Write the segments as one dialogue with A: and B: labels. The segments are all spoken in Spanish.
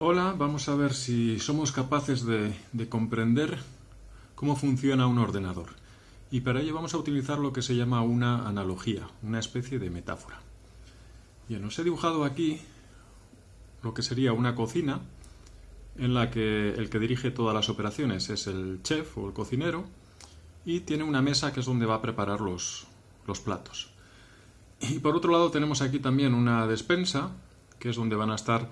A: Hola, vamos a ver si somos capaces de, de, comprender cómo funciona un ordenador. Y para ello vamos a utilizar lo que se llama una analogía, una especie de metáfora. Bien, os he dibujado aquí lo que sería una cocina en la que el que dirige todas las operaciones es el chef o el cocinero y tiene una mesa que es donde va a preparar los platos. Y por otro lado tenemos aquí también una despensa, que es donde van a estar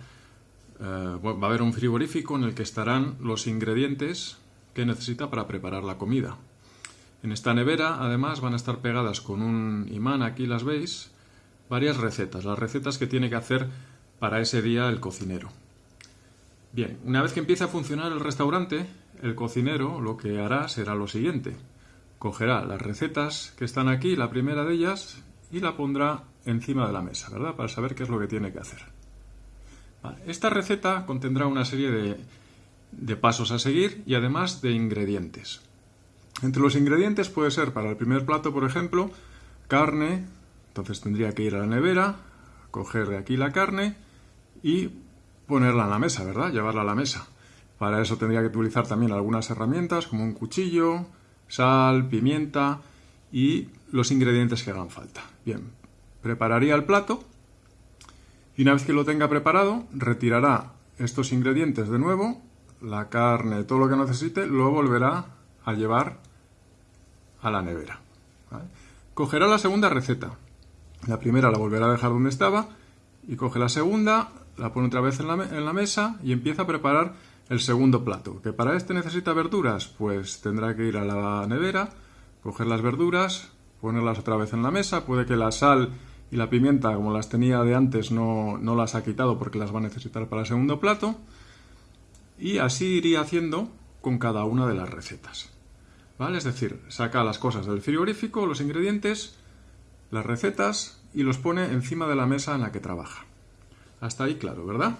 A: eh, va a haber un frigorífico en el que estarán los ingredientes que necesita para preparar la comida. En esta nevera, además, van a estar pegadas con un imán, aquí las veis, varias recetas, las recetas que tiene que hacer para ese día el cocinero. Bien, una vez que empiece a funcionar el restaurante, el cocinero lo que hará será lo siguiente. Cogerá las recetas que están aquí, la primera de ellas, y la pondrá encima de la mesa, ¿verdad? Para saber qué es lo que tiene que hacer. Esta receta contendrá una serie de, pasos a seguir y además de ingredientes. Entre los ingredientes puede ser para el primer plato, por ejemplo, carne, entonces tendría que ir a la nevera, coger de aquí la carne y ponerla en la mesa, ¿verdad? Llevarla a la mesa. Para eso tendría que utilizar también algunas herramientas como un cuchillo, sal, pimienta y los ingredientes que hagan falta. Bien, prepararía el plato y una vez que lo tenga preparado, retirará estos ingredientes de nuevo, la carne, todo lo que necesite, lo volverá a llevar a la nevera. Cogerá la segunda receta. La primera la volverá a dejar donde estaba y coge la segunda, la pone otra vez en la, mesa y empieza a preparar el segundo plato. ¿Que para este necesita verduras? Pues tendrá que ir a la nevera, coger las verduras, ponerlas otra vez en la mesa, puede que la sal y la pimienta, como las tenía de antes, no, no las ha quitado porque las va a necesitar para el segundo plato. Y así iría haciendo con cada una de las recetas. ¿Vale? Es decir, saca las cosas del frigorífico, los ingredientes, las recetas y los pone encima de la mesa en la que trabaja. Hasta ahí claro, ¿verdad?